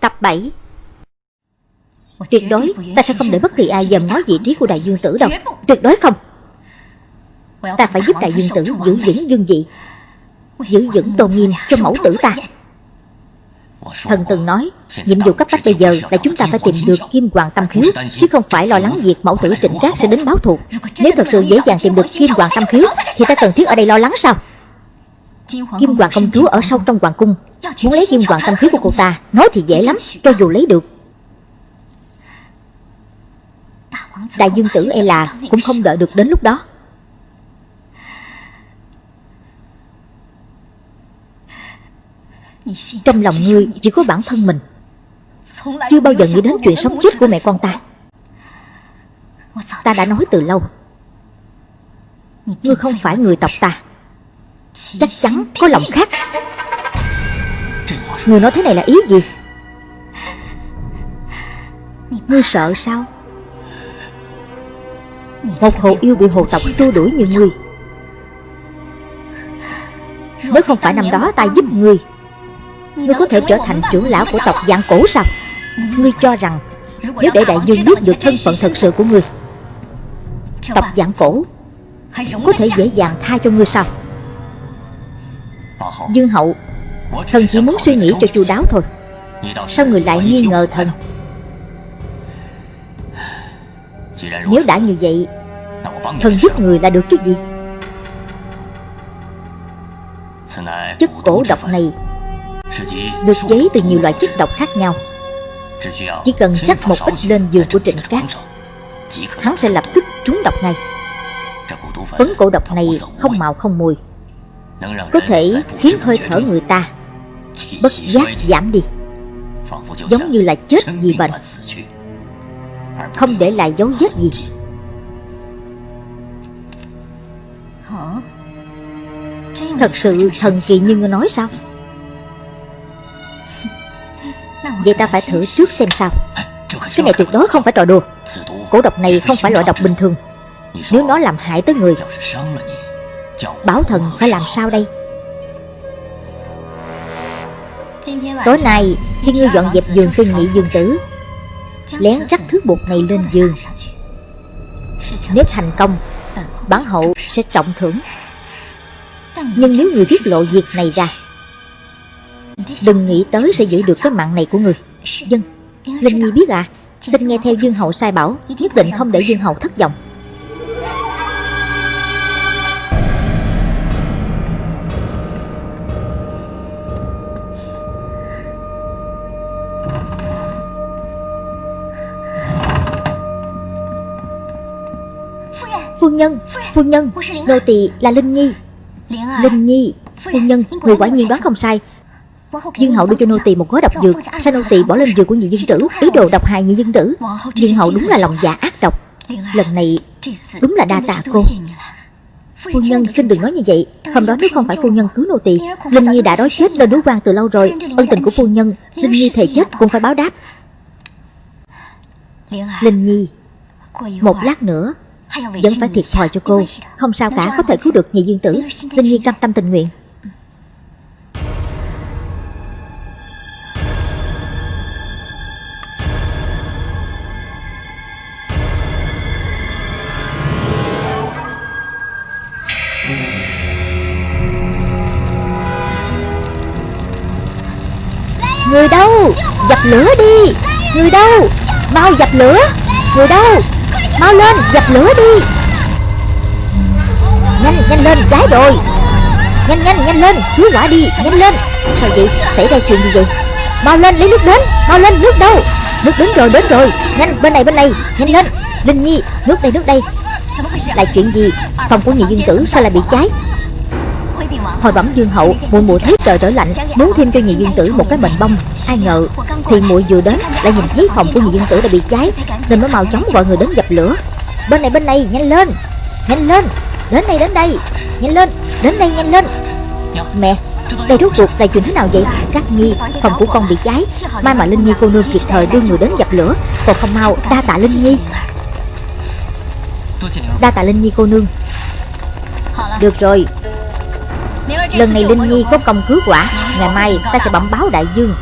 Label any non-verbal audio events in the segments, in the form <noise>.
Tập 7 Tuyệt đối ta sẽ không để bất kỳ ai dòm ngó vị trí của đại dương tử đâu. Tuyệt đối không. Ta phải giúp đại dương tử giữ vững dương vị Giữ vững tôn nghiêm cho mẫu tử ta. Thần từng nói Nhiệm vụ cấp bách bây giờ là chúng ta phải tìm được Kim Hoàng Tâm Khiếu Chứ không phải lo lắng việc mẫu tử trịnh cát sẽ đến báo thù. Nếu thật sự dễ dàng tìm được Kim Hoàng Tâm Khiếu Thì ta cần thiết ở đây lo lắng sao Kim Hoàng công chúa ở sâu trong hoàng cung. Muốn lấy Kim Hoàng Tâm Khiếu của cô ta Nói thì dễ lắm Cho dù lấy được. Đại dương tử e là Cũng không đợi được đến lúc đó. Trong lòng ngươi chỉ có bản thân mình. Chưa bao giờ nghĩ đến chuyện sống chết của mẹ con ta. Ta đã nói từ lâu Ngươi không phải người tộc ta Chắc chắn có lòng khác. Người nói thế này là ý gì? Ngươi sợ sao? Một hồ yêu bị hồ tộc xua đuổi như ngươi. Nếu không phải năm đó ta giúp ngươi Ngươi có thể trở thành trưởng lão của tộc dạng cổ sao? Ngươi cho rằng Nếu để đại dương biết được thân phận thật sự của ngươi, Tộc dạng cổ Có thể dễ dàng tha cho ngươi sao? Dương hậu, Thần chỉ muốn suy nghĩ cho chu đáo thôi. Sao người lại nghi ngờ thần? Nếu đã như vậy, Thần giúp người là được cái gì? Chất cổ độc này được chế từ nhiều loại chất độc khác nhau. Chỉ cần chắc một ít lên giường của Trịnh Cát, Hắn sẽ lập tức trúng độc ngay. Phấn cổ độc này không màu không mùi. Có thể khiến hơi thở người ta Bất giác giảm đi. Giống như là chết vì bệnh. Không để lại dấu vết gì. Thật sự thần kỳ như ngươi nói sao? Vậy ta phải thử trước xem sao. Cái này tuyệt đối không phải trò đùa. Cổ độc này không phải loại độc bình thường. Nếu nó làm hại tới người Bảo thần phải làm sao đây? Tối nay, khi ngươi dọn dẹp giường cho nhị dương tử, Lén rắc thứ bột này lên giường. Nếu thành công, Bản hậu sẽ trọng thưởng. Nhưng nếu người tiết lộ việc này ra, Đừng nghĩ tới sẽ giữ được cái mạng này của người. Dân, Linh Nhi biết à Xin nghe theo Dương Hậu sai bảo, Nhất định không để Dương Hậu thất vọng. Phu nhân. Phu nhân Nô tỳ là Linh Nhi. Linh Nhi Phu nhân Người quả nhiên đoán không sai. Dương hậu đưa cho nô tỳ một gói độc dược Sao nô tỳ bỏ lên giường của nhị dân tử Ý đồ độc hại nhị dân tử. Dương hậu đúng là lòng dạ ác độc. Lần này đúng là đa tạ cô. Phu nhân xin đừng nói như vậy. Hôm đó nếu không phải phu nhân cứu nô tỳ Linh Nhi đã đói chết lên núi quan từ lâu rồi. Ân tình của phu nhân Linh Nhi thề chết cũng phải báo đáp. Linh Nhi Một lát nữa Vẫn phải thiệt thòi cho cô. Không sao cả có thể cứu được nhị dương tử. Linh Nhi cam tâm tình nguyện. Người đâu? Dập lửa đi. Người đâu? Mau dập lửa. Người đâu Mau lên, dập lửa đi. Nhanh nhanh lên cháy rồi Nhanh nhanh nhanh lên, Cứu hỏa đi, Nhanh lên. Sao vậy? Xảy ra chuyện gì vậy? Mau lên, lấy nước đến. Mau lên, nước đâu? Nước đến rồi đến rồi. Nhanh, bên này bên này. Nhanh lên. Linh Nhi, Nước đây nước đây. Lại chuyện gì? Phòng của nhị dương tử sao lại bị cháy? Hồi bẩm dương hậu, Mùa mùa thấy trời trở lạnh, Muốn thêm cho nhị dương tử một cái bệnh bông. Ai ngờ thì muội vừa đến, Lại nhìn thấy phòng của nhị dương tử đã bị cháy, Nên mới mau chóng gọi người đến dập lửa. Bên này bên này, nhanh lên Nhanh lên, Đến đây đến đây, Nhanh lên, Đến đây, nhanh lên. Mẹ, đây rốt cuộc là chuyện thế nào vậy? Các nhi, Phòng của con bị cháy Mai mà Linh Nhi cô nương kịp thời đưa người đến dập lửa, Còn không mau, đa tạ Linh Nhi. Đa tạ Linh Nhi cô nương. Được rồi. Lần này Linh Nhi có công cứu quả, Ngày mai ta sẽ bẩm báo đại dương.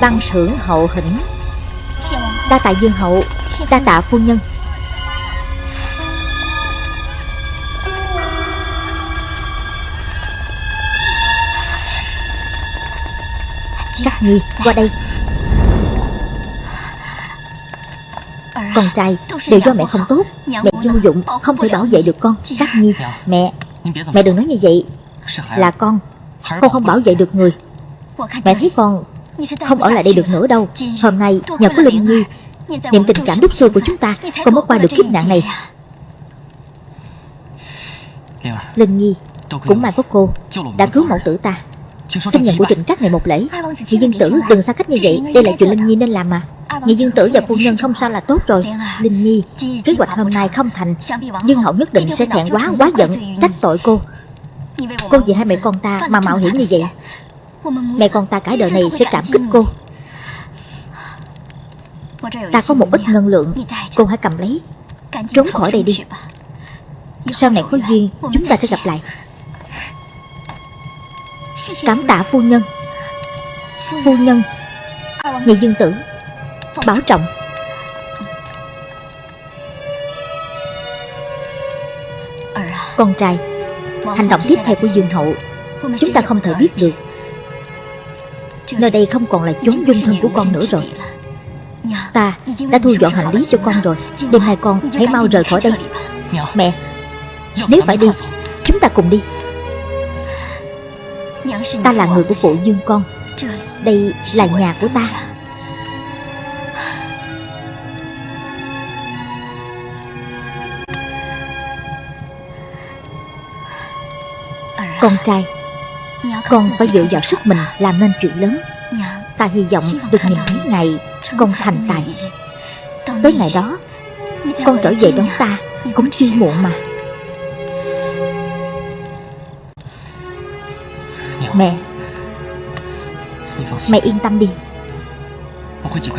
Văn thưởng hậu hĩnh. Đa tạ dương hậu, Đa tạ phu nhân. Các nhi qua đây. Con trai, đều do mẹ không tốt. Mẹ vô dụng, không thể bảo vệ được con. Các nhi Mẹ Mẹ đừng nói như vậy. Là con Con không bảo vệ được người. Mẹ thấy con không ở lại đây được nữa đâu. Hôm nay nhờ có Linh Nhi Niệm tình cảm đúc xưa của chúng ta Con mới qua được kiếp nạn này. Linh Nhi Cũng may có cô Đã cứu mẫu tử ta. Xin nhận của trịnh các này một lễ. Nhị dương tử đừng xa cách như vậy. Đây là chuyện Linh Nhi nên làm mà. Nhị dương tử và phu nhân không sao là tốt rồi. Linh Nhi Kế hoạch hôm nay không thành Dương hậu nhất định sẽ thẹn quá quá giận Trách tội cô. Cô vì hai mẹ con ta mà mạo hiểm như vậy Mẹ con ta cả đời này sẽ cảm kích cô. Ta có một ít ngân lượng, Cô hãy cầm lấy. Trốn khỏi đây đi. Sau này có duyên, Chúng ta sẽ gặp lại. Cảm tạ phu nhân. Phu nhân, Nhị dương tử, Bảo trọng. Con trai, Hành động tiếp theo của dương hậu, Chúng ta không thể biết được. Nơi đây không còn là chốn dung thân của con nữa rồi. Ta đã thu dọn hành lý cho con rồi. Đêm nay con hãy mau rời khỏi đây. Mẹ, Nếu phải đi, Chúng ta cùng đi. Ta là người của phụ dương con. Đây là nhà của ta. Con trai con phải dựa vào sức mình làm nên chuyện lớn. Ta hy vọng được nhìn thấy ngày Con thành tài. Tới ngày đó, Con trở về đón ta Cũng chưa muộn mà. Mẹ Mẹ yên tâm đi.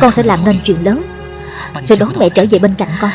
Con sẽ làm nên chuyện lớn. Rồi đón mẹ trở về bên cạnh con.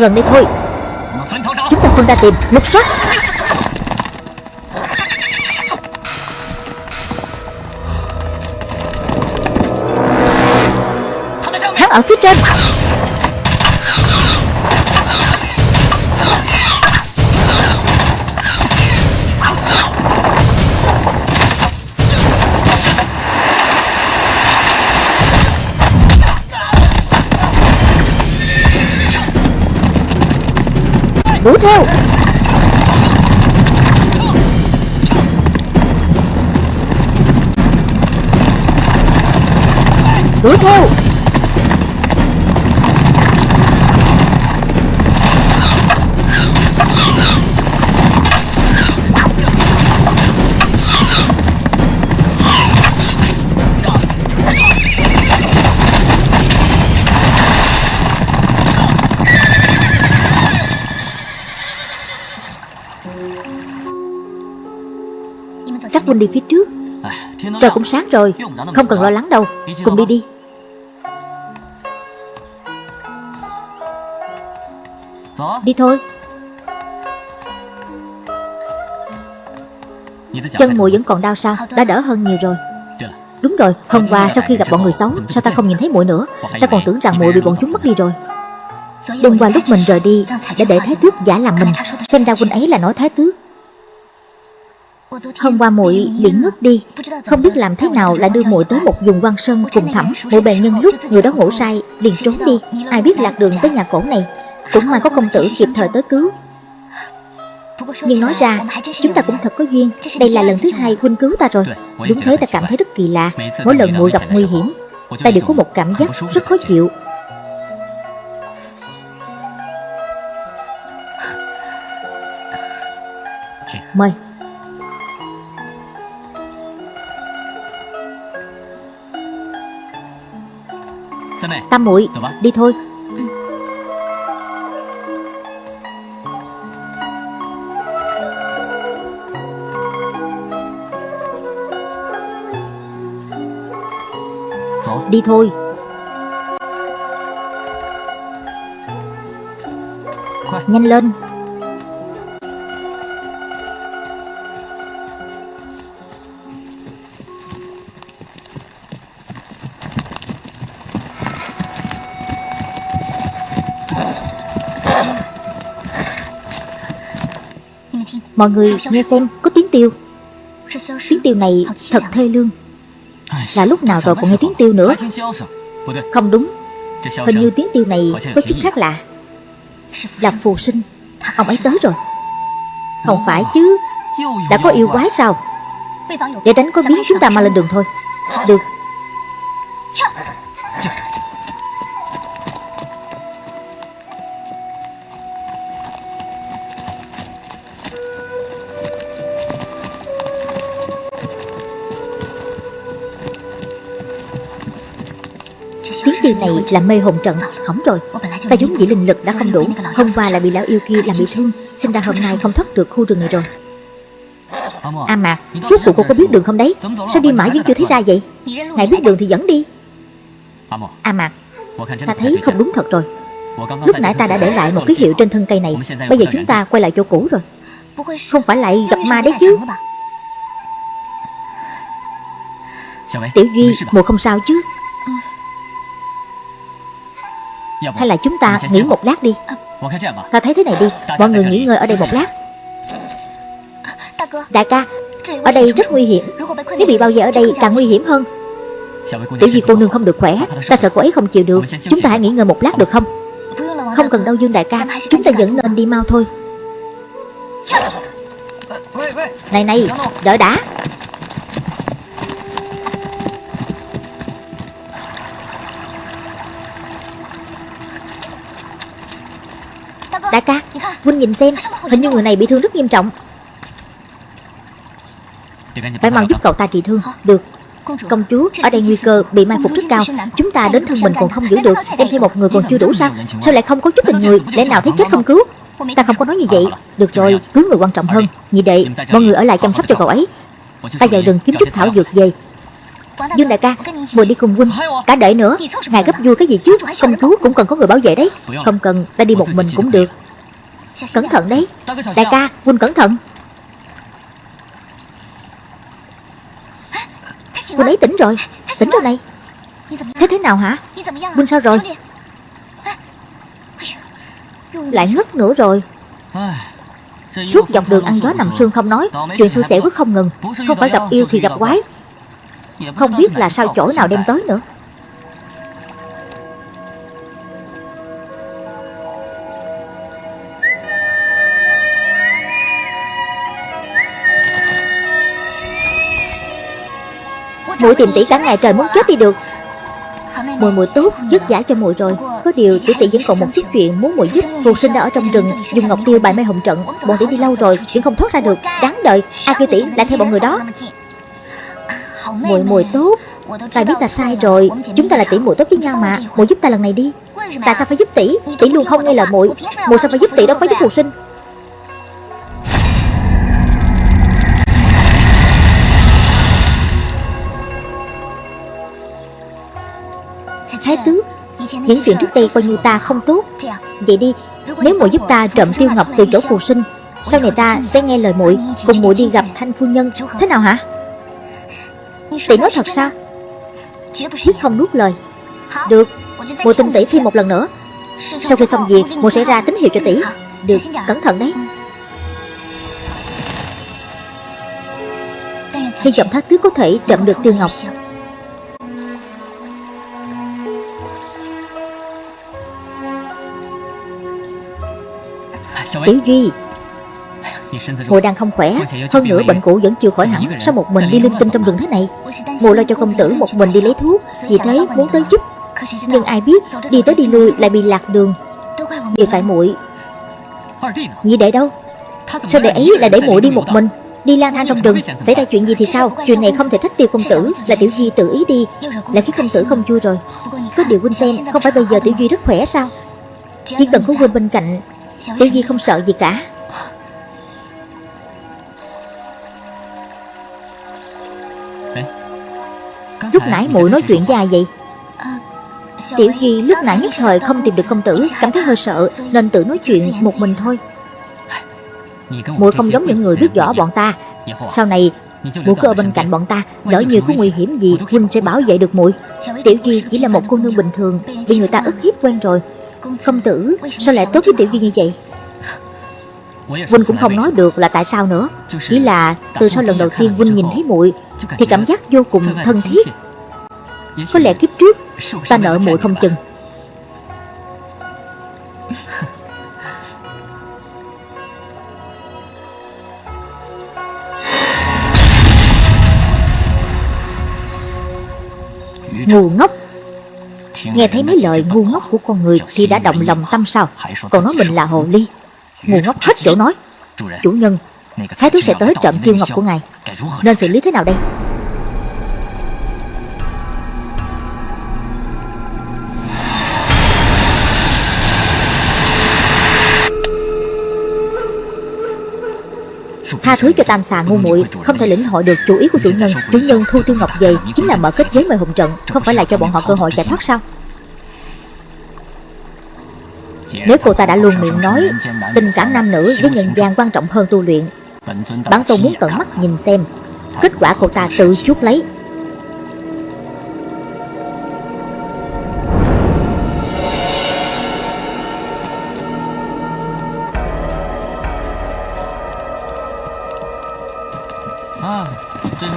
Gần đây thôi. Chúng ta phân ra tìm Lục soát Các huynh đi phía trước. Trời cũng sáng rồi Không cần lo lắng đâu. Cùng đi đi. Đi thôi. Chân mùi vẫn còn đau sao? Đã đỡ hơn nhiều rồi. Đúng rồi Hôm qua sau khi gặp bọn người xấu Sao ta không nhìn thấy muội nữa? Ta còn tưởng rằng muội bị bọn chúng mất đi rồi. Đêm qua lúc mình rời đi Đã để Thái Tước giả làm mình. Xem ra huynh ấy là nói Thái Tước Hôm qua muội bị ngất đi. Không biết làm thế nào lại đưa muội tới một vùng quan sơn cùng thẳm Muội bèn nhân lúc người đó ngủ say, liền trốn đi. Ai biết lạc đường tới nhà cổ này, Cũng may có công tử kịp thời tới cứu. Nhưng nói ra, Chúng ta cũng thật có duyên. Đây là lần thứ hai huynh cứu ta rồi. Đúng thế, ta cảm thấy rất kỳ lạ. Mỗi lần muội gặp nguy hiểm, Ta đều có một cảm giác rất khó chịu. Mời. Tam muội Đi thôi. Đi thôi. Nhanh lên Mọi người nghe xem, Có tiếng tiêu. Tiếng tiêu này thật thê lương. Là lúc nào rồi còn nghe tiếng tiêu nữa? Không đúng. Hình như tiếng tiêu này có chút khác lạ. Là phù sinh. Ông ấy tới rồi. Không phải chứ. Đã có yêu quái sao? Để đánh có biến chúng ta mang lên đường thôi. Tiếng này là mê hồn trận. Hỏng rồi. Ta giống dĩ linh lực đã không đủ. Hôm qua lại bị lão yêu kia làm bị thương. Xin ra hôm nay không thoát được khu rừng này rồi. À mà Suốt cuộc cô có biết đường không đấy? Sao đi mãi vẫn chưa thấy ra vậy? Ngài biết đường thì dẫn đi. À mà Ta thấy không đúng thật rồi. Lúc nãy ta đã để lại một ký hiệu trên thân cây này. Bây giờ chúng ta quay lại chỗ cũ rồi. Không phải lại gặp ma đấy chứ. Tiểu Duy, Mùa không sao chứ. Hay là chúng ta nghỉ một lát đi. Ta thấy thế này đi. Mọi người nghỉ ngơi ở đây một lát. Đại ca Ở đây rất nguy hiểm. Nếu bị bao vây ở đây càng nguy hiểm hơn. Tiểu Duy cô nương không được khỏe. Ta sợ cô ấy không chịu được. Chúng ta hãy nghỉ ngơi một lát được không? Không cần đâu Dương đại ca. Chúng ta vẫn nên đi mau thôi. Này này Đợi đã Đại ca, Huynh nhìn xem. Hình như người này bị thương rất nghiêm trọng. Phải mau giúp cậu ta trị thương. Được. Công chúa, Ở đây nguy cơ bị mai phục rất cao. Chúng ta đến thân mình còn không giữ được. Đem thêm một người còn chưa đủ sao? Sao lại không có chút tình người? Để nào thấy chết không cứu? Ta không có nói như vậy. Được rồi, Cứu người quan trọng hơn. Nhị đệ, Mọi người ở lại chăm sóc cho cậu ấy. Ta vào rừng kiếm chút thảo dược về. Dương đại ca Mùa đi cùng huynh. Cả đợi nữa, Ngài gấp vui cái gì chứ? Công chúa cũng cần có người bảo vệ đấy. Không cần, Ta đi một mình cũng được. Cẩn thận đấy. Đại ca, Huynh cẩn thận. Huynh ấy tỉnh rồi. Tỉnh rồi này. Thế thế nào hả? Huynh sao rồi? Lại ngất nữa rồi. Suốt dọc đường ăn gió nằm sương không nói, Chuyện xui xẻo cứ không ngừng. Không phải gặp yêu thì gặp quái. Không biết là sao chỗ nào đem tới nữa. Muội tìm tỷ cả ngày trời muốn chết đi được. Mùi mùi tốt, dứt giả cho mùi rồi. Có điều tỷ tỷ vẫn còn một chút chuyện muốn mùi giúp. Phù sinh đã ở trong rừng Dùng ngọc tiêu bài mê hồng trận. Bọn tỷ đi lâu rồi vẫn không thoát ra được. Đáng đợi A kia tỷ lại theo bọn người đó. Mùi mùi tốt. Ta biết ta sai rồi. Chúng ta là tỷ muội tốt với nhau mà. Muội giúp ta lần này đi. Tại sao phải giúp tỷ? Tỷ luôn không nghe lời muội. Muội sao phải giúp tỷ đâu phải giúp phù sinh? Thái tứ. Những chuyện trước đây coi như ta không tốt. Vậy đi, Nếu muội giúp ta trộm tiêu ngọc từ chỗ phù sinh Sau này ta sẽ nghe lời muội Cùng muội đi gặp thanh phu nhân? Thế nào hả? Tỷ nói thật sao? Quyết không nuốt lời. Được, Muội tin tỷ thêm một lần nữa. Sau khi xong việc, Muội sẽ ra tín hiệu cho tỷ. Được, Cẩn thận đấy. Hy vọng thác tước có thể trộm được Tiêu Ngọc. Tiểu Duy Mùi đang không khỏe Hơn nữa bệnh cũ vẫn chưa khỏi hẳn Sao một mình đi linh tinh trong rừng thế này? Mùi lo cho công tử một mình đi lấy thuốc. Vì thế muốn tới giúp Nhưng ai biết đi tới đi lui lại bị lạc đường. Đều tại muội. Nhị đệ đâu? Sao đệ ấy lại để muội đi một mình? Đi lang thang trong rừng. Xảy ra chuyện gì thì sao? Chuyện này không thể trách tiêu công tử Là tiểu duy tự ý đi. Là khiến công tử không vui rồi. Có điều huynh xem Không phải bây giờ tiểu duy rất khỏe sao? Chỉ cần có huynh bên cạnh Tiểu duy không sợ gì cả. Lúc nãy muội nói chuyện với ai vậy. Tiểu Duy lúc nãy nhất thời không tìm được công tử Cảm thấy hơi sợ Nên tự nói chuyện một mình thôi. Muội không giống những người biết võ bọn ta. Sau này muội cứ ở bên cạnh bọn ta Lỡ như có nguy hiểm gì Huynh sẽ bảo vệ được muội. Tiểu Duy chỉ là một cô nương bình thường Bị người ta ức hiếp quen rồi Công tử, sao lại tốt với Tiểu Duy như vậy? Huynh cũng không nói được là tại sao nữa. Chỉ là từ sau lần đầu tiên Huynh nhìn thấy muội, Thì cảm giác vô cùng thân thiết. Có lẽ kiếp trước, Ta nợ muội không chừng. Ngu ngốc. Nghe thấy mấy lời ngu ngốc của con người Thì đã động lòng tâm sao? Còn nói mình là hồ ly. Ngu ngốc hết chỗ nói. Chủ nhân Thái thú sẽ tới trộm tiêu ngọc của ngài. Nên xử lý thế nào đây Tha thứ cho tam xà ngu muội, Không thể lĩnh hội được chủ ý của chủ nhân. Chủ nhân thu tiêu ngọc về Chính là mở kết giới mời hùng trận, Không phải là cho bọn họ cơ hội chạy thoát sao? Nếu cô ta đã luôn miệng nói, Tình cảm nam nữ với nhân gian quan trọng hơn tu luyện, Bản tôn muốn tận mắt nhìn xem, Kết quả cô ta tự chuốc lấy.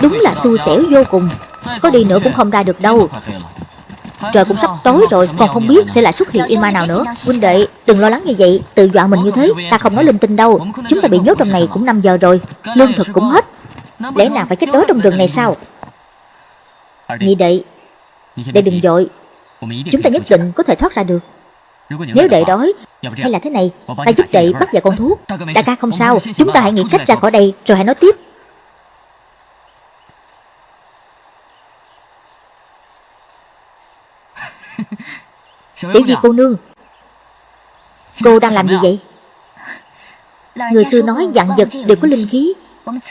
Đúng là xui xẻo vô cùng. Có đi nữa cũng không ra được đâu. Trời cũng sắp tối rồi, Còn không biết sẽ lại xuất hiện yêu ma nào nữa. Huynh đệ, đừng lo lắng như vậy. Tự dọa mình như thế, Ta không nói linh tinh đâu. Chúng ta bị nhốt trong này cũng 5 giờ rồi. Lương thực cũng hết. Lẽ nào phải chết đói trong rừng này sao? Nhị đệ Đệ đừng dội. Chúng ta nhất định có thể thoát ra được. Nếu đệ đói, Hay là thế này, Ta giúp đệ bắt vài con thú. Đại ca không sao. Chúng ta hãy nghĩ cách ra khỏi đây, Rồi hãy nói tiếp. Tiểu Di cô nương? Cô đang làm gì vậy? Người xưa nói dạng vật đều có linh khí.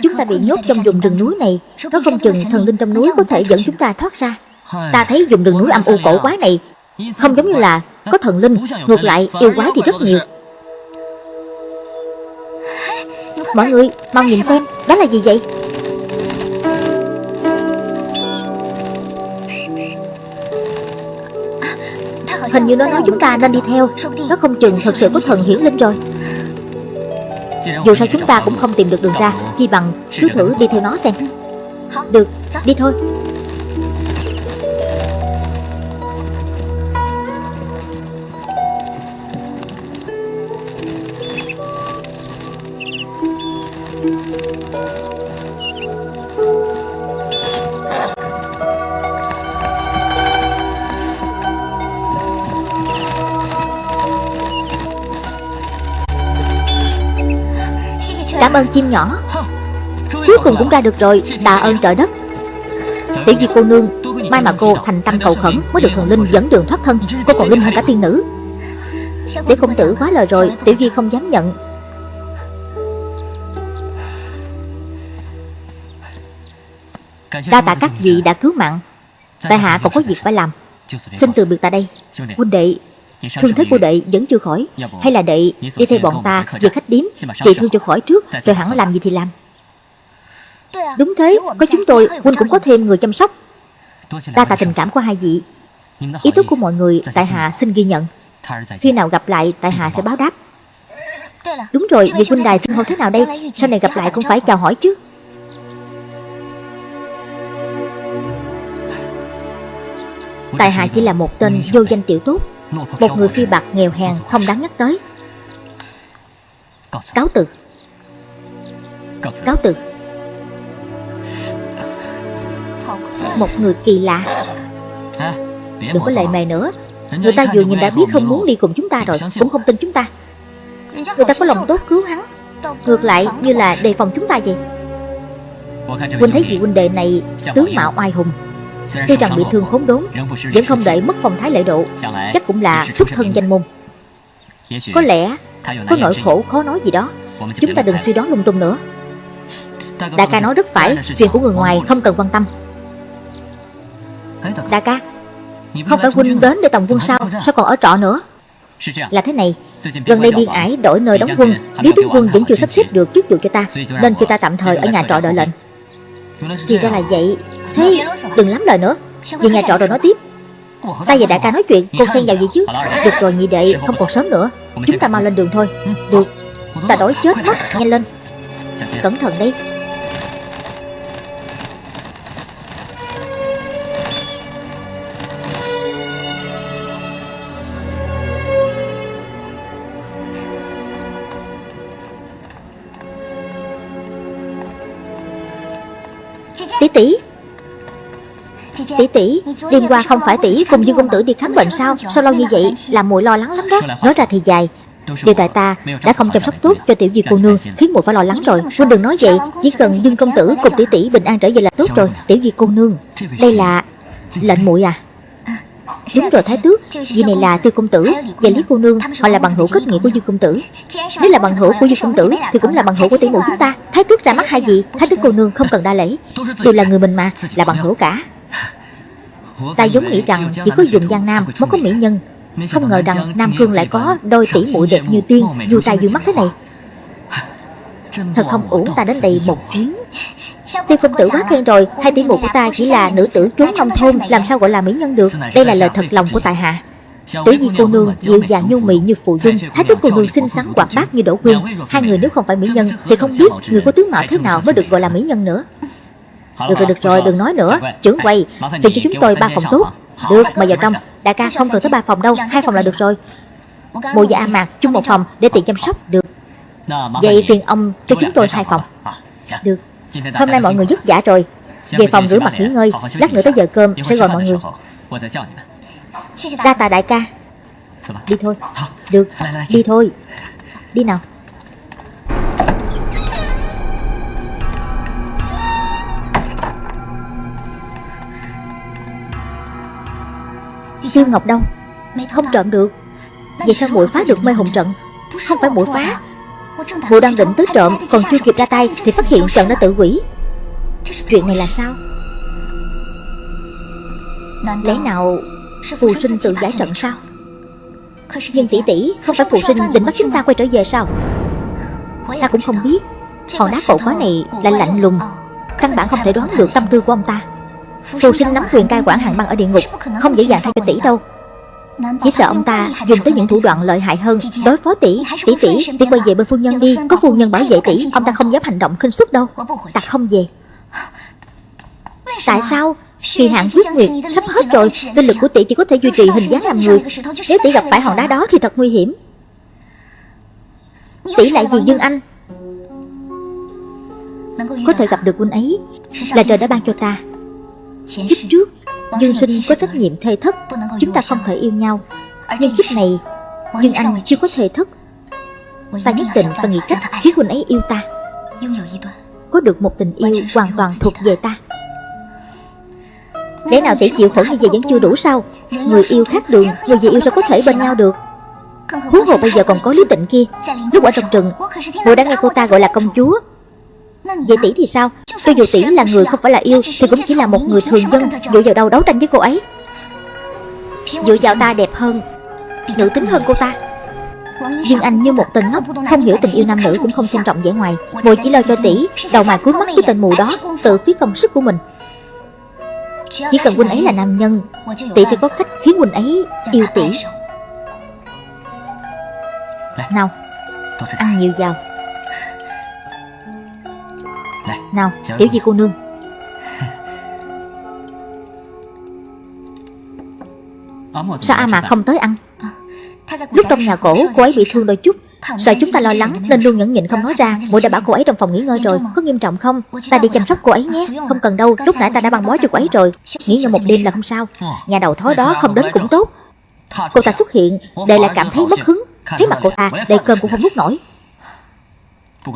Chúng ta bị nhốt trong vùng rừng núi này. Nó không chừng thần linh trong núi có thể dẫn chúng ta thoát ra. Ta thấy vùng rừng núi âm u cổ quái này. Không giống như là có thần linh Ngược lại yêu quái thì rất nhiều. Mọi người mau nhìn xem Đó là gì vậy Hình như nó nói chúng ta nên đi theo. Nó không chừng thật sự có thần hiển linh rồi Dù sao chúng ta cũng không tìm được đường ra. Chi bằng cứ thử đi theo nó xem. Được, đi thôi. Cảm ơn chim nhỏ. Cuối cùng cũng ra được rồi, Tạ ơn trời đất. Tiểu di cô nương Mai mà cô thành tâm cầu khẩn Mới được thần linh dẫn đường thoát thân. Cô còn linh hơn cả tiên nữ. Để công tử quá lời rồi, Tiểu di không dám nhận. Đa tạ các vị đã cứu mạng. Tại hạ còn có việc phải làm. Xin từ biệt tại đây. Huynh đệ Thương thế của đệ vẫn chưa khỏi. Hay là đệ đi theo bọn ta về khách điếm Trị thương cho khỏi trước Rồi hẳn làm gì thì làm. Đúng thế, có chúng tôi Huynh cũng có thêm người chăm sóc. Đa tạ tình cảm của hai vị. Ý thức của mọi người Tại Hạ xin ghi nhận. Khi nào gặp lại Tại Hạ sẽ báo đáp. Đúng rồi, vì huynh đài xưng hô thế nào đây? Sau này gặp lại cũng phải chào hỏi chứ. Tại hạ chỉ là một tên vô danh tiểu tốt. Một người phi bạc nghèo hèn không đáng nhắc tới. Cáo từ. Cáo từ. Một người kỳ lạ. Đừng có lệ mề nữa. Người ta vừa nhìn đã biết không muốn đi cùng chúng ta rồi Cũng không tin chúng ta. Người ta có lòng tốt cứu hắn. Ngược lại như là đề phòng chúng ta vậy. Huynh thấy vị huynh đệ này tướng mạo oai hùng Tuy rằng bị thương khốn đốn Vẫn không để mất phong thái lễ độ Chắc cũng là xuất thân danh môn. Có lẽ có nỗi khổ khó nói gì đó Chúng ta đừng suy đoán lung tung nữa. Đại ca nói rất phải Chuyện của người ngoài không cần quan tâm. Đại ca Không phải huynh đến để tòng quân sao Sao còn ở trọ nữa? Là thế này Gần đây biên ải đổi nơi đóng quân Lý tướng quân vẫn chưa sắp xếp được chức vụ cho ta Nên kêu ta tạm thời ở nhà trọ đợi lệnh. Thì ra là vậy Thế đừng lắm lời nữa. Về nhà trọ rồi nói tiếp. Ta? Và đại ca nói chuyện Cô xen vào gì chứ? Được rồi nhị đệ Không còn sớm nữa. Chúng ta mau lên đường thôi. Được. Ta đói chết mất Nhanh lên. Cẩn thận đi. Tỷ tỷ Tỷ tỷ, Đêm qua không phải tỷ cùng Dương Công Tử đi khám bệnh sao? Sao lâu như vậy? Làm muội lo lắng lắm đó. Nói ra thì dài. Điều tại ta đã không chăm sóc tốt cho tiểu di cô nương, Khiến muội phải lo lắng rồi. Huynh đừng nói vậy. Chỉ cần Dương Công Tử cùng tỷ tỷ bình an trở về là tốt rồi. Tiểu di cô nương, Đây là lệnh muội à. Đúng rồi, Thái Tước. Vì này là Tiêu Công Tử Và Lý Cô Nương. Họ là bằng hữu kết nghĩa của Dương Công Tử. Nếu là bằng hữu của Dương Công Tử Thì cũng là bằng hữu của tỷ muội chúng ta. Thái Tước ra mắt hai gì? Thái Tước Cô Nương không cần đa lễ. Đều là người mình mà, Là bằng hữu cả. Ta giống nghĩ rằng Chỉ có dùng Giang Nam mới có mỹ nhân. Không ngờ rằng Nam Cương lại có đôi tỷ muội đẹp như tiên Dù tay dù mắt thế này. Thật không? uổng ta đến đây một chuyến. Tiêu công tử quá khen rồi. Hai tỷ muội của ta chỉ là nữ tử trốn nông thôn Làm sao gọi là mỹ nhân được? Đây là lời thật lòng của tại hạ. Tiểu Nhi cô nương dịu dàng nhu mị như phụ dung. Thái tước cô nương xinh xắn hoạt bát như đỗ quyên Hai người nếu không phải mỹ nhân Thì không biết người có tướng mạo thế nào mới được gọi là mỹ nhân nữa Được rồi được rồi đừng nói nữa Trưởng quầy Phiền cho chúng tôi ba phòng tốt Được mời vào trong Đại ca không cần tới ba phòng đâu Hai phòng là được rồi Mộ và A Mạc chung một phòng để tiện chăm sóc Được Vậy phiền ông cho chúng tôi hai phòng Được Hôm nay mọi người vất vả rồi Về phòng rửa mặt nghỉ ngơi Lát nữa tới giờ cơm sẽ gọi mọi người Đa tạ đại ca Đi thôi Được Đi thôi Đi nào Tiêu Ngọc đâu Không trộm được. Vậy sao muội phá được mê hồn trận? Không phải muội phá. Muội đang định tới trộm Còn chưa kịp ra tay Thì phát hiện trận đã tự quỷ Chuyện này là sao? Lẽ nào Phù sinh tự giải trận sao? Nhưng tỷ tỷ Không phải phù sinh định bắt chúng ta quay trở về sao? Ta cũng không biết. Hòn đá cổ quái này lại lạnh lùng. Căn bản không thể đoán được tâm tư của ông ta Phù sinh nắm quyền cai quản hàng băng ở địa ngục Không dễ dàng thay cho tỷ đâu. Chỉ sợ ông ta dùng tới những thủ đoạn lợi hại hơn Đối phó tỷ Tỷ tỷ. Tỷ quay về bên phu nhân đi Có phu nhân bảo vệ tỷ Ông ta không dám hành động khinh suất đâu. Ta không về. Tại sao? Kỳ hạn quyết nguyệt sắp hết rồi Linh lực của tỷ chỉ có thể duy trì hình dáng làm người. Nếu tỷ gặp phải hòn đá đó thì thật nguy hiểm. Tỷ lại vì Dương Anh. Có thể gặp được huynh ấy. Là trời đã ban cho ta Kiếp trước Dương sinh có trách nhiệm thê thất Chúng ta không thể yêu nhau. Nhưng kiếp này Dương Anh chưa có thê thất. Ta nhất định phải nghĩ cách khiến huynh ấy yêu ta. Có được một tình yêu hoàn toàn thuộc về ta. Lẽ nào tỷ chịu khổ như vậy vẫn chưa đủ sao? Người yêu khác đường Người vì yêu sao có thể bên nhau. được. Huống hồ bây giờ còn có lý tịnh kia. Lúc ở trong rừng Mùa đã nghe cô ta gọi là công chúa Vậy tỷ thì sao? Cho dù tỷ là người không phải là yêu Thì cũng chỉ là một người thường dân Dựa vào đâu đấu tranh với cô ấy. Dựa vào ta đẹp hơn Nữ tính hơn cô ta. Dương Anh như một tên ngốc Không hiểu tình yêu nam nữ cũng không xem trọng vẻ ngoài. Mùi chỉ lo cho tỷ Đầu mày cuối mắt với tên mù đó Tự phí công sức của mình. Chỉ cần huynh ấy là nam nhân Tỷ sẽ có cách khiến huynh ấy yêu tỷ. Nào Ăn nhiều vào Nào tiểu di cô nương? <laughs> Sao A Mạc không tới ăn? Lúc trong nhà cổ cô ấy bị thương đôi chút. Sợ chúng ta lo lắng nên luôn nhẫn nhịn không nói ra. Muội đã bảo cô ấy trong phòng nghỉ ngơi rồi. Có nghiêm trọng không? Ta đi chăm sóc cô ấy nhé. Không cần đâu. Lúc nãy ta đã băng bó cho cô ấy rồi. Nghỉ ngơi một đêm là không sao. Nhà đầu thói đó không đến cũng tốt. Cô ta xuất hiện Đệ lại cảm thấy mất hứng. Thấy mặt cô ta Đầy cơm cũng không nuốt nổi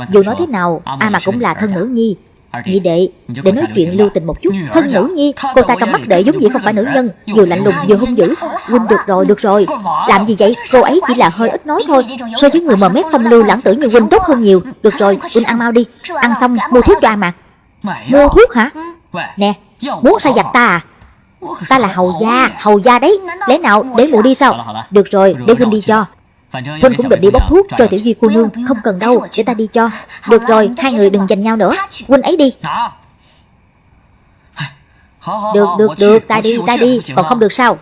Dù nói thế nào A mà cũng là thân nữ nhi. Nhị đệ Để nói chuyện lưu tình một chút. Thân nữ nhi Cô ta trong mắt đệ giống như không phải nữ nhân Vừa lạnh lùng vừa hung dữ. Huynh được rồi được rồi. Làm gì vậy? Cô ấy chỉ là hơi ít nói thôi. So với người mờ mép phong lưu lãng tử như Huynh tốt hơn nhiều. Được rồi Huynh ăn mau đi. Ăn xong mua thuốc cho A Mạc Mua thuốc hả? Nè Muốn sai giặt ta à? Ta là hầu gia Hầu gia đấy. Lẽ nào để mụ đi sao? Được rồi để Huynh đi cho Huynh cũng định đi bốc thuốc cho tiểu duy cô nương Không cần đâu để ta đi cho. Được rồi hai người đừng giành nhau nữa. Huynh ấy đi. Được được được ta đi ta đi Còn không được sao.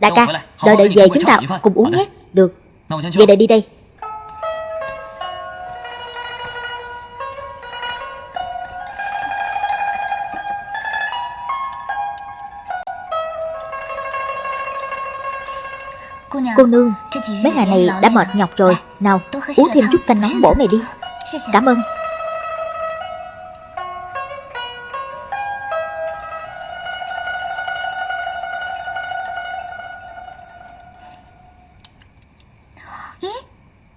Đại ca đợi đợi về chúng ta cùng uống nhé. Được. Vậy đợi đi đây Cô nương. Mấy ngày này đã mệt nhọc rồi. Nào, uống thêm chút canh nóng bổ này đi. Cảm ơn.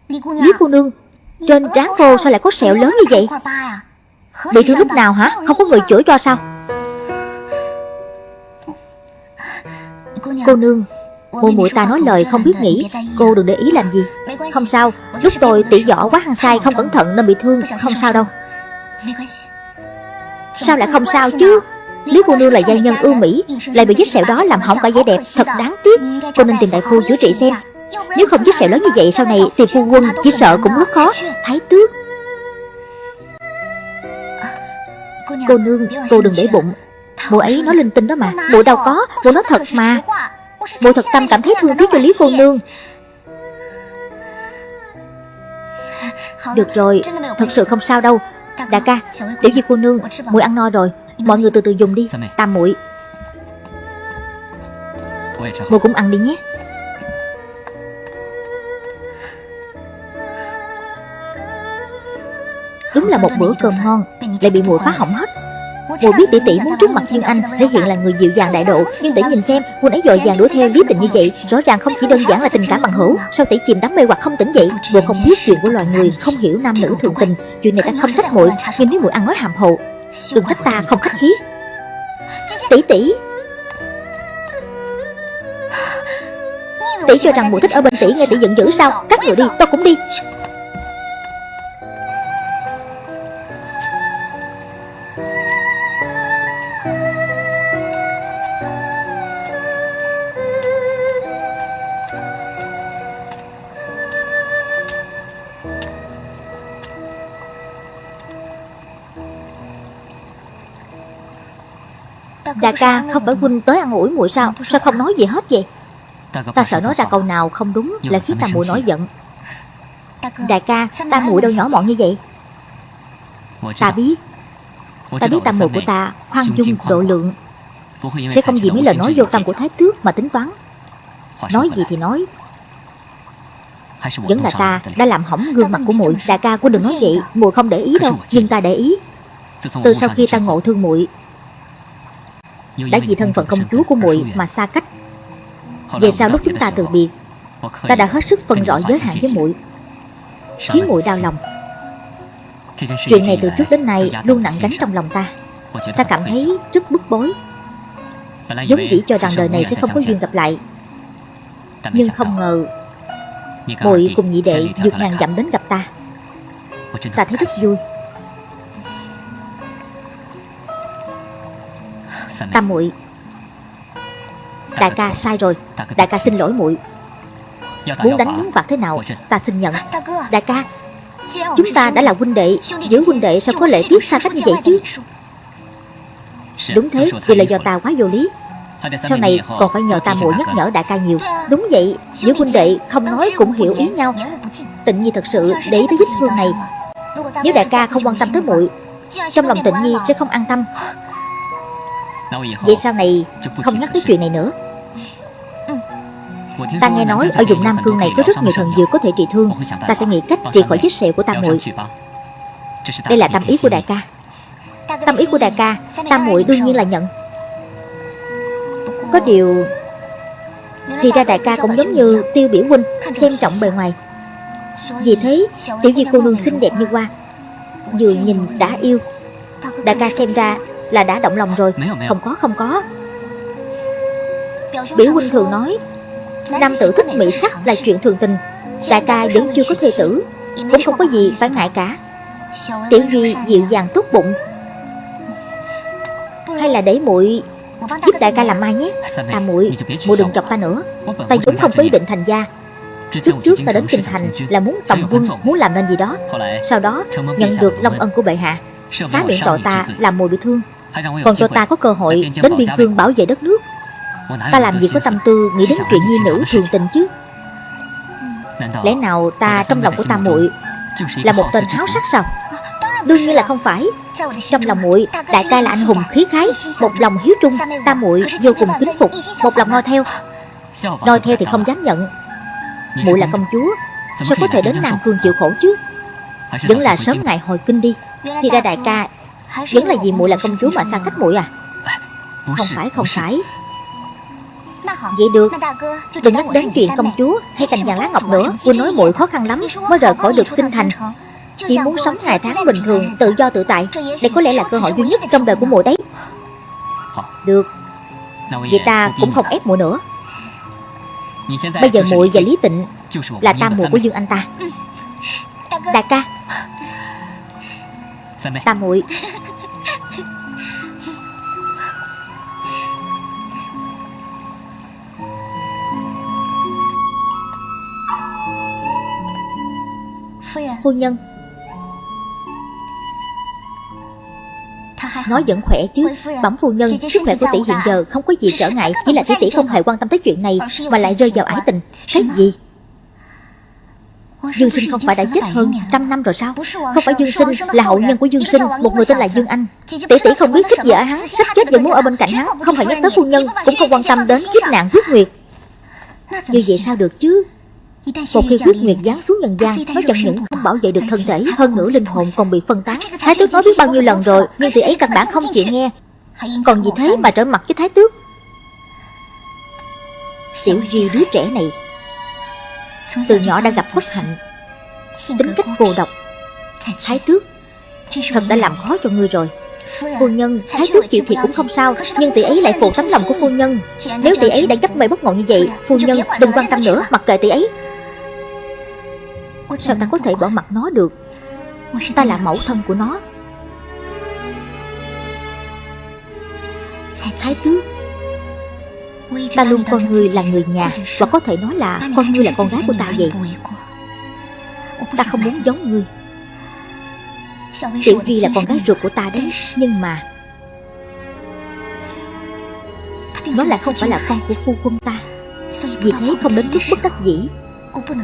Lý cô nương, Trên trán cô sao lại có sẹo lớn như vậy? Bị thương lúc nào hả? Không có người chữa cho sao? Cô nương cô muội ta nói lời không biết nghĩ. Cô đừng để ý làm gì. Không sao. Lúc tôi tỉ võ quá hăng sai Không cẩn thận nên bị thương. Không sao đâu. Sao lại không sao chứ? Lý cô nương là gia nhân ưu mỹ, Lại bị vết sẹo đó làm hỏng cả vẻ đẹp. Thật đáng tiếc. Cô nên tìm đại phu chữa trị xem. Nếu không vết sẹo lớn như vậy, Sau này thì phu quân chỉ sợ cũng rất khó. Thái tước. Cô nương, Cô đừng để bụng. Mụ ấy nói linh tinh đó mà. Mụ đâu có Mụ nói thật mà. Bộ thật tâm cảm thấy thương tiếc cho Lý cô nương. Được rồi Thật sự không sao đâu. Đại ca Tiểu Di cô nương muội ăn no rồi. Mọi người từ từ dùng đi Tam muội. Muội cũng ăn đi nhé. Đúng là một bữa cơm ngon Lại bị muội phá hỏng hết Mùi biết tỷ tỷ muốn trước mặt Dương Anh, thể hiện là người dịu dàng đại độ. Nhưng tỷ nhìn xem, Quân ấy dội vàng đuổi theo lý tình như vậy. Rõ ràng không chỉ đơn giản là tình cảm bằng hữu. Sao tỷ chìm đắm mê hoặc không tỉnh dậy? Bộ không biết chuyện của loài người, Không hiểu nam nữ thường tình. Chuyện này ta không thích muội, Nhưng nếu muội ăn nói hàm hồ, Đừng trách ta không khách khí. Tỷ tỷ. Tỷ cho rằng muội thích ở bên tỷ, nghe tỷ giận dữ sao? Các người đi tôi cũng đi. Đại ca không phải huynh tới ăn ủi muội sao? Sao không nói gì hết vậy? Ta sợ nói ra câu nào không đúng Là khiến ta muội nổi giận. Đại ca ta muội đâu nhỏ mọn như vậy? Ta biết. Ta biết ta muội của ta khoan dung độ lượng. Sẽ không vì mấy lời nói vô tâm của Thái Tước mà tính toán. Nói gì thì nói. Vẫn là ta đã làm hỏng gương mặt của muội. Đại ca cô đừng nói vậy. muội không để ý đâu Nhưng ta để ý Từ sau khi ta ngộ thương muội đã vì thân phận công chúa của muội mà xa cách về sau lúc chúng ta từ biệt ta đã hết sức phân rõ giới hạn với muội khiến muội đau lòng. Chuyện này từ trước đến nay luôn nặng gánh trong lòng ta. Ta cảm thấy rất bức bối. Giống dĩ cho rằng đời này sẽ không có duyên gặp lại. Nhưng không ngờ muội cùng nhị đệ vượt ngàn dặm đến gặp ta. Ta thấy rất vui Tam muội. Đại ca sai rồi. Đại ca xin lỗi muội. Muốn đánh muốn phạt thế nào Ta xin nhận. Đại ca Chúng ta đã là huynh đệ. Giữa huynh đệ sao có lệ tiếc xa cách như vậy chứ? Đúng thế Vì là do ta quá vô lý. Sau này còn phải nhờ ta muội nhắc nhở đại ca nhiều. Đúng vậy Giữa huynh đệ không nói cũng hiểu ý nhau. Tịnh Nhi thật sự để ý tới vết thương này. Nếu đại ca không quan tâm tới muội Trong lòng Tịnh Nhi sẽ không an tâm Vậy sau này không nhắc tới chuyện này nữa. Ta nghe nói ở vùng Nam Cương này có rất nhiều thần dược có thể trị thương. Ta sẽ nghĩ cách trị khỏi vết sẹo của tam muội. Đây là tâm ý của đại ca. Tâm ý của đại ca Tam muội đương nhiên là nhận. Có điều Thì ra đại ca cũng giống như tiêu biểu huynh Xem trọng bề ngoài. Vì thế tiểu di cô nương xinh đẹp như hoa. Vừa nhìn đã yêu. Đại ca xem ra là đã động lòng rồi. Không có không có. Biểu huynh thường nói Nam tử thích mỹ sắc là chuyện thường tình. Đại ca vẫn chưa có thê tử Cũng không có gì phải ngại cả. Tiểu Duy dịu dàng tốt bụng. Hay là để muội giúp đại ca làm mai nhé. Ta muội muội đừng chọc ta nữa. Ta vốn không có ý định thành gia. Trước trước ta đến kinh thành là muốn tầm quân Muốn làm nên gì đó. Sau đó nhận được long ân của bệ hạ. Xá miệng tội ta làm muội bị thương Còn cho ta có cơ hội đến biên cương bảo vệ đất nước. Ta làm gì có tâm tư nghĩ đến chuyện nhi nữ thường tình chứ. Lẽ nào ta trong lòng của ta muội Là một tên háo sắc sao? Đương nhiên là không phải. Trong lòng muội Đại ca là anh hùng khí khái Một lòng hiếu trung Ta muội vô cùng kính phục Một lòng noi theo. Noi theo thì không dám nhận. Muội là công chúa Sao có thể đến Nam Cương chịu khổ chứ? Vẫn là sớm ngày hồi kinh đi. Thì ra đại ca Vẫn là vì muội là công chúa mà xa cách muội à? Không phải không phải. Vậy được. Đừng nhắc đến chuyện công chúa hay cành vàng lá ngọc nữa. Cô nói muội khó khăn lắm mới rời khỏi được kinh thành. Chỉ muốn sống ngày tháng bình thường Tự do tự tại. Đây có lẽ là cơ hội duy nhất trong đời của muội đấy. Được. Vậy ta cũng không ép muội nữa. Bây giờ muội và Lý Tịnh Là tam muội của Dương Anh ta. Đại ca Tam muội. Phu nhân. Nói vẫn khỏe chứ. Bẩm phu nhân Sức khỏe của tỷ hiện giờ không có gì trở ngại Chỉ là tỷ tỷ không hề quan tâm tới chuyện này Mà lại rơi vào ái tình. Cái gì Dương Sinh không phải đã chết hơn trăm năm rồi sao? Không phải Dương Sinh là hậu nhân của Dương Sinh Một người tên là Dương Anh. Tỷ tỷ không biết thích gì ở hắn Sắp chết vẫn muốn ở bên cạnh hắn Không phải nhắc tới phu nhân Cũng không quan tâm đến kiếp nạn huyết nguyệt. Như vậy sao? được chứ? Một khi huyết nguyệt giáng xuống nhân gian Nó chẳng những không bảo vệ được thân thể Hơn nữa linh hồn còn bị phân tán. Thái tước nói biết bao nhiêu lần rồi Nhưng tỷ ấy căn bản không chịu nghe. Còn vì thế mà trở mặt với thái tước Tiểu Duy đứa trẻ này Từ nhỏ đã gặp bất hạnh. Tính cách cô độc Thái tước. Thật đã làm khó cho ngươi rồi. Phu nhân, thái tước chịu thiệt cũng không sao Nhưng tỷ ấy lại phụ tấm lòng của phu nhân. Nếu tỷ ấy đã chấp mê bất ngộ như vậy Phu nhân đừng quan tâm nữa, mặc kệ tỷ ấy. Sao ta có thể bỏ mặt nó được? Ta là mẫu thân của nó. Thái tước Ta luôn coi ngươi là người nhà, Và có thể nói là con ngươi là con gái của ta vậy. Ta không muốn giống ngươi. Tiểu Duy là con gái ruột của ta đấy, Nhưng mà Nó lại không phải là con của phu quân ta. Vì thế không đến mức bất đắc dĩ.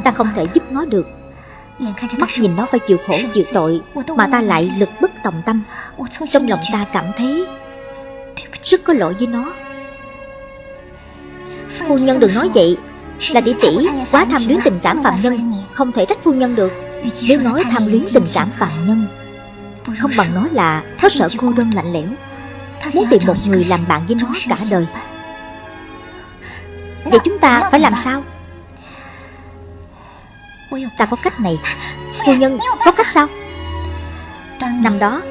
Ta không thể giúp nó được. Mắt nhìn nó phải chịu khổ, chịu tội, Mà ta lại lực bất tòng tâm. Trong lòng ta cảm thấy Rất có lỗi với nó. Phu nhân đừng nói vậy. Là tỷ tỷ, quá tham luyến tình cảm phạm nhân, Không thể trách phu nhân được. Nếu nói tham luyến tình cảm phạm nhân, Không bằng nói là Nó sợ cô đơn lạnh lẽo. Muốn tìm một người làm bạn với nó cả đời. Vậy chúng ta phải làm sao? Ta có cách này. Phu nhân, có cách sao? Năm đó,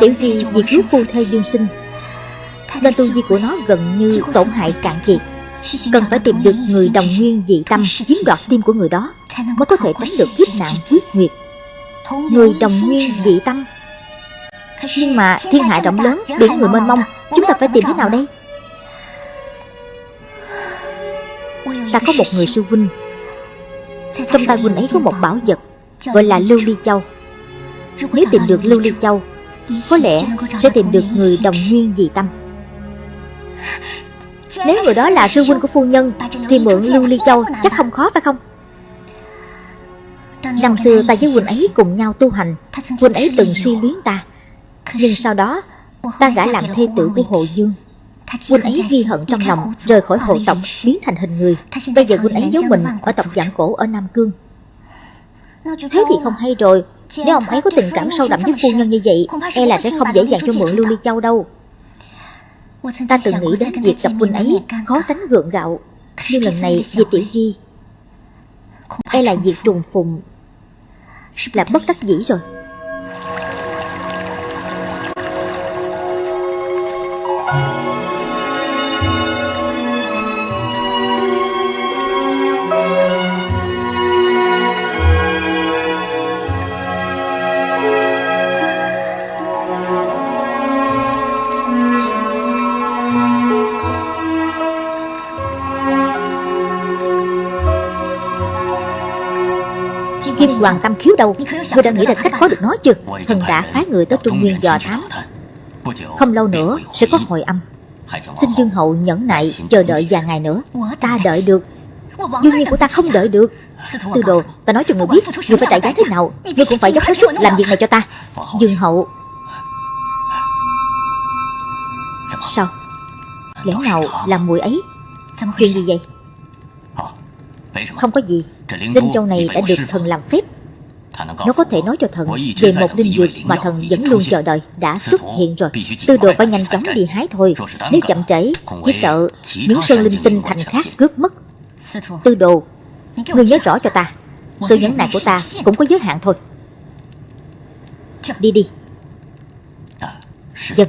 Tiểu Duy vì cứu phu thê dương sinh nên tu vi của nó gần như tổn hại cạn kiệt. Cần phải tìm được người đồng nguyên dị tâm Chiếm đoạt tim của người đó Mới có thể tránh được kiếp nạn huyết nguyệt. Người đồng nguyên dị tâm. Nhưng mà thiên hạ rộng lớn Biển người mênh mông Chúng ta phải tìm thế nào đây? Ta có một người sư huynh. Trong tay huynh ấy có một bảo vật Gọi là Lưu Ly Châu. Nếu tìm được Lưu Ly Châu Có lẽ sẽ tìm được người đồng nguyên dị tâm nếu người đó là sư huynh của phu nhân, Thì mượn Lưu Ly Châu chắc không khó phải không? Năm xưa ta với huynh ấy cùng nhau tu hành, Huynh ấy từng si biến ta. Nhưng sau đó, Ta gả làm thê tử của Hồ Dương. Huynh ấy ghi hận trong lòng, Rời khỏi hộ tộc, biến thành hình người. Bây giờ huynh ấy giấu mình ở tộc giảng cổ ở Nam Cương. Thế thì không hay rồi. Nếu ông ấy có tình cảm sâu đậm với phu nhân như vậy E là sẽ không dễ dàng cho mượn Lưu Ly Châu đâu. Ta từng nghĩ đến việc gặp huynh ấy Khó tránh gượng gạo Nhưng lần này về Tiểu Di E là việc trùng phùng Là bất đắc dĩ rồi Hoàng Tâm khiếu đâu? Ngươi đã nghĩ ra cách có được nó chưa? Thần đã phái người tới Trung Nguyên dò thám. Không lâu nữa sẽ có hồi âm. Xin Dương Hậu nhẫn nại chờ đợi vài ngày nữa. Ta đợi được. Đương nhiên của ta không đợi được. Tư đồ Ta nói cho người biết Người phải trả giá thế nào Người cũng phải dốc hết sức làm việc này cho ta. Dương Hậu. Sao? Lẽ nào là mùi ấy? Chuyện gì vậy Không có gì. Linh châu này đã được thần làm phép. Nó có thể nói cho thần Về một linh dược mà thần vẫn luôn chờ đợi Đã xuất hiện rồi. Tư đồ phải nhanh chóng đi hái thôi. Nếu chậm trễ Chỉ sợ những sơn linh tinh thành khác cướp mất. Tư đồ Ngươi nhớ rõ cho ta. Sự nhẫn nại của ta cũng có giới hạn thôi. Đi đi. Dân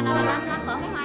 là là, là, cái hoa